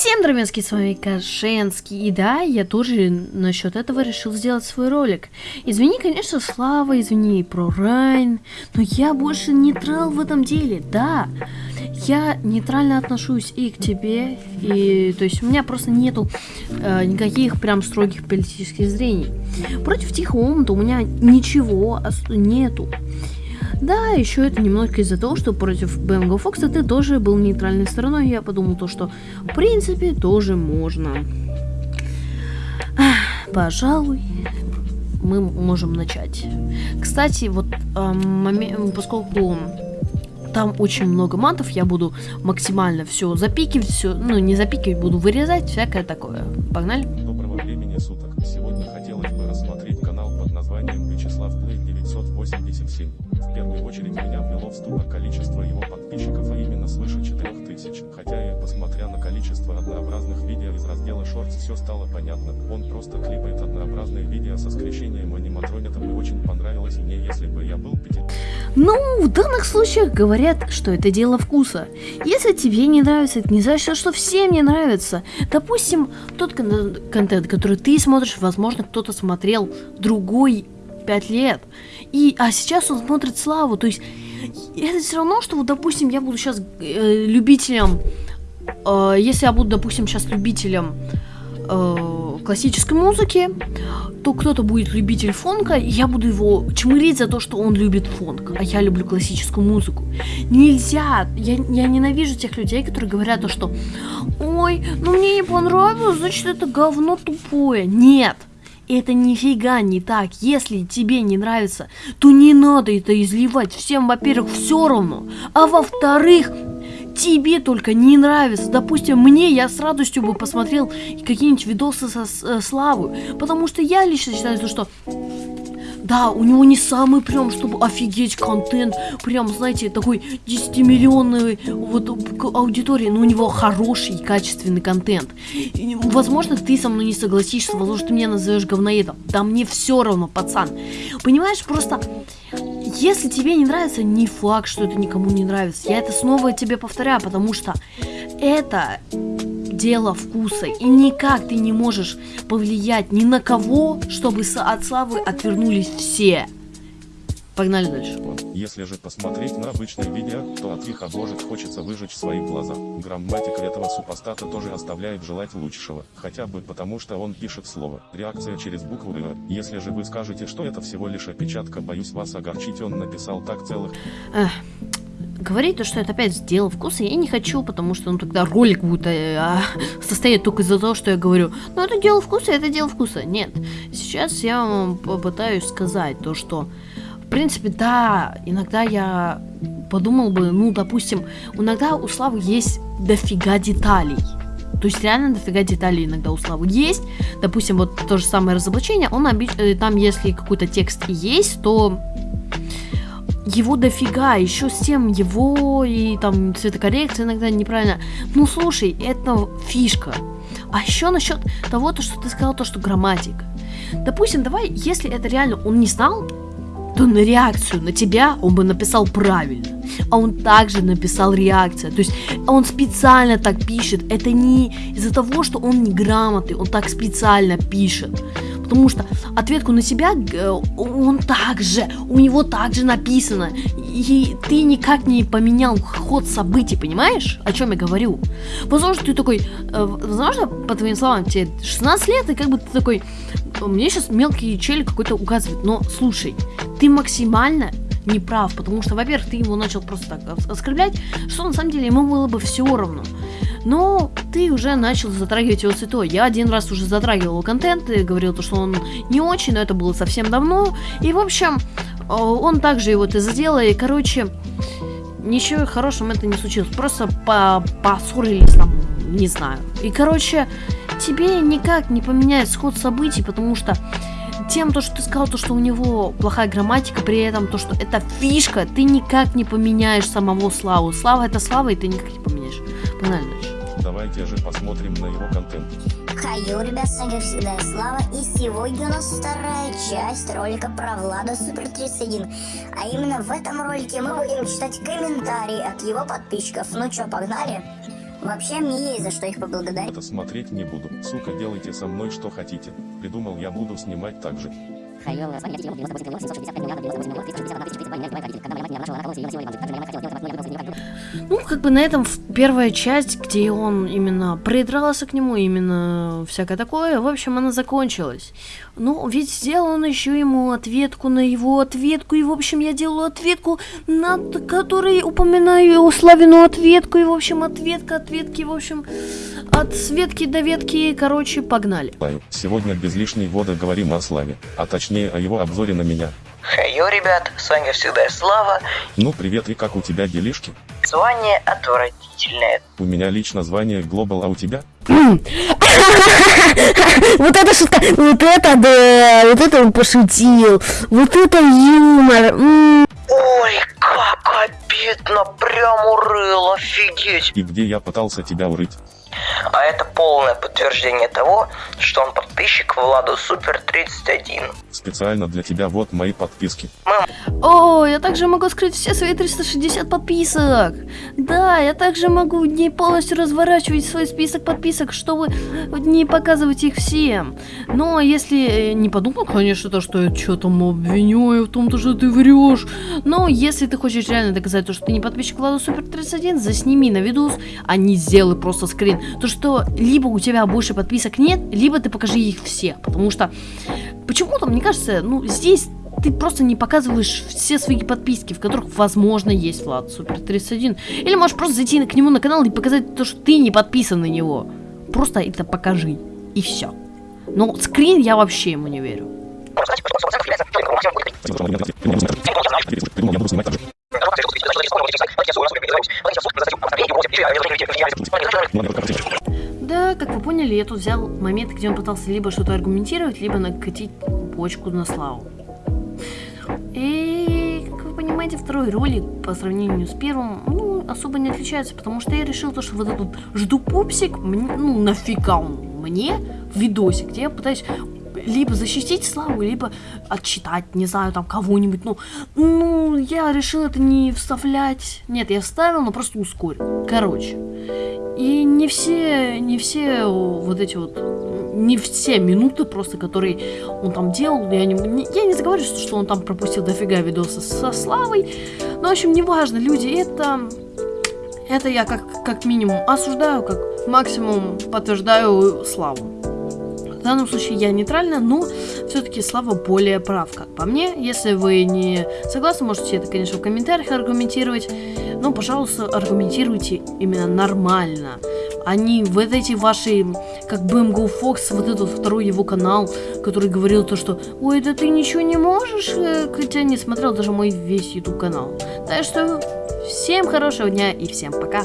Всем, дровенский, с вами Кашенский, и да, я тоже насчет этого решил сделать свой ролик. Извини, конечно, Слава, извини про Райн, но я больше нейтрал в этом деле, да. Я нейтрально отношусь и к тебе, и то есть у меня просто нету э, никаких прям строгих политических зрений. Против Тихого у меня ничего нету. Да, еще это немножко из-за того, что против Бенго Фокса ты тоже был нейтральной стороной. Я подумал то, что в принципе тоже можно. Пожалуй, мы можем начать. Кстати, вот э, поскольку там очень много матов, я буду максимально все запикивать, все, ну не запикивать, буду вырезать, всякое такое. Погнали? Доброго времени суток. Ступор количество его подписчиков, а именно свыше 4000. Хотя и посмотря на количество однообразных видео из раздела Shorts, все стало понятно. Он просто клипает однообразные видео со скрещением аниматронитов и очень понравилось мне, если бы я был пяти... Ну, в данных случаях говорят, что это дело вкуса. Если тебе не нравится, это не значит, что всем не нравится. Допустим, тот кон контент, который ты смотришь, возможно, кто-то смотрел другой 5 лет. И, а сейчас он смотрит Славу. То есть, это все равно, что, вот, допустим, я буду сейчас э, любителем... Э, если я буду, допустим, сейчас любителем э, классической музыки, то кто-то будет любитель фонка, и я буду его чмырить за то, что он любит фонк, а я люблю классическую музыку. Нельзя, я, я ненавижу тех людей, которые говорят то, что «Ой, ну мне не понравилось, значит это говно тупое». Нет, это нифига не так. Если тебе не нравится, то не надо это изливать. Всем, во-первых, все равно. А во-вторых, тебе только не нравится. Допустим, мне я с радостью бы посмотрел какие-нибудь видосы со э, Славы. Потому что я лично считаю, что да, у него не самый прям, чтобы офигеть контент, прям, знаете, такой 10-миллионной вот аудитории, но у него хороший качественный контент. И, возможно, ты со мной не согласишься, возможно, ты меня назовешь говноедом. Да мне все равно, пацан. Понимаешь, просто... Если тебе не нравится, не факт, что это никому не нравится. Я это снова тебе повторяю, потому что это дело вкуса, и никак ты не можешь повлиять ни на кого, чтобы от славы отвернулись все. Погнали дальше. Если же посмотреть на обычное видео, то от их обложек хочется выжечь свои глаза. Грамматика этого супостата тоже оставляет желать лучшего, хотя бы потому что он пишет слово. Реакция через букву «ы». Если же вы скажете, что это всего лишь опечатка, боюсь вас огорчить, он написал так целых... Эх, говорить то, что это опять дело вкуса, я не хочу, потому что ну, тогда ролик будет э, а, состоять только из-за того, что я говорю, ну это дело вкуса, это дело вкуса. Нет, сейчас я вам попытаюсь сказать то, что, в принципе, да, иногда я подумал бы, ну, допустим, иногда у Славы есть дофига деталей. То есть реально дофига деталей иногда у Славы есть. Допустим, вот то же самое разоблачение, он обич... Э, там если какой-то текст есть, то его дофига, еще с тем его и там цветокоррекция иногда неправильно. Ну слушай, это фишка. А еще насчет того, то, что ты сказал, то, что грамматика. Допустим, давай, если это реально он не знал, то на реакцию на тебя он бы написал правильно. А он также написал реакция. То есть он специально так пишет. Это не из-за того, что он неграмотный, он так специально пишет потому что ответку на себя э, он также, у него также написано, и ты никак не поменял ход событий, понимаешь, о чем я говорю? Возможно, ты такой, э, возможно, по твоим словам, тебе 16 лет, и как бы ты такой, мне сейчас мелкий челик какой-то указывает, но слушай, ты максимально не прав, потому что, во-первых, ты его начал просто так оскорблять, что на самом деле ему было бы все равно. Но ты уже начал затрагивать его цветой. Я один раз уже затрагивал его контент и говорил, то, что он не очень, но это было совсем давно. И, в общем, э, он также его это сделал, и, короче, ничего хорошего это не случилось. Просто по поссорились там, не знаю. И, короче, тебе никак не поменяет сход событий, потому что тем, то, что ты сказал, то, что у него плохая грамматика, при этом то, что это фишка, ты никак не поменяешь самого Славу. Слава это Слава, и ты никак не поменяешь. Дальше. Давайте же посмотрим на его контент. Хаю, ребят, с вами всегда Слава, и сегодня у нас вторая часть ролика про Влада Супер 31. А именно в этом ролике мы будем читать комментарии от его подписчиков. Ну чё, погнали? Вообще, мне есть за что их поблагодарить. Это смотреть не буду. Сука, делайте со мной что хотите. Придумал я буду снимать так же. Ну, как бы на этом первая часть, где он именно придрался к нему, именно всякое такое, в общем, она закончилась. Ну, ведь сделал он еще ему ответку на его ответку, и, в общем, я делаю ответку, на т- которой упоминаю его Славину ответку, и, в общем, ответка, ответки, в общем, от Светки до ветки, короче, погнали. Сегодня без лишней воды говорим о Славе, а точнее о его обзоре на меня. Хайо, ребят, с вами всегда Слава. Ну привет и как у тебя делишки? Звание отвратительное. У меня лично звание Global, а у тебя? Вот это шутка, вот это да, вот это он пошутил, вот это юмор. Ой, как обидно, прям урыл, офигеть. И где я пытался тебя урыть? А это полное подтверждение того, что он подписчик Владу Супер 31. Специально для тебя вот мои подписки. О, я также могу скрыть все свои 360 подписок. Да, я также могу не полностью разворачивать свой список подписок, чтобы не показывать их всем. Но если э, не подумал, конечно, то, что я что там обвиняю в том, то, что ты врешь. Но если ты хочешь реально доказать то, что ты не подписчик Влада Супер 31, засними на видос, а не сделай просто скрин. То, что либо у тебя больше подписок нет, либо ты покажи их все. Потому что почему-то, мне кажется, ну, здесь ты просто не показываешь все свои подписки, в которых, возможно, есть Влад Супер 31. Или можешь просто зайти к нему на канал и показать то, что ты не подписан на него. Просто это покажи. И все. Но скрин я вообще ему не верю. Как вы поняли, я тут взял момент, где он пытался либо что-то аргументировать, либо накатить почку на славу. И, как вы понимаете, второй ролик по сравнению с первым, ну, особо не отличается, потому что я решил то, что вот этот жду пупсик, ну, нафига он мне в видосе, где я пытаюсь либо защитить Славу, либо отчитать, не знаю, там кого-нибудь. Ну, ну, я решил это не вставлять. Нет, я вставил, но просто ускорил. Короче. И не все, не все вот эти вот, не все минуты просто, которые он там делал, я не, я не заговариваю, что он там пропустил дофига видоса со Славой, но, в общем, неважно, люди, это, это я как, как минимум осуждаю, как максимум подтверждаю Славу. В данном случае я нейтральна, но все-таки Слава более прав, как по мне. Если вы не согласны, можете это, конечно, в комментариях аргументировать. Но, пожалуйста, аргументируйте именно нормально. Не вот эти ваши, как BMGO Fox, вот этот второй его канал, который говорил то, что «Ой, да ты ничего не можешь», э, хотя не смотрел даже мой весь YouTube канал. Так что всем хорошего дня и всем пока.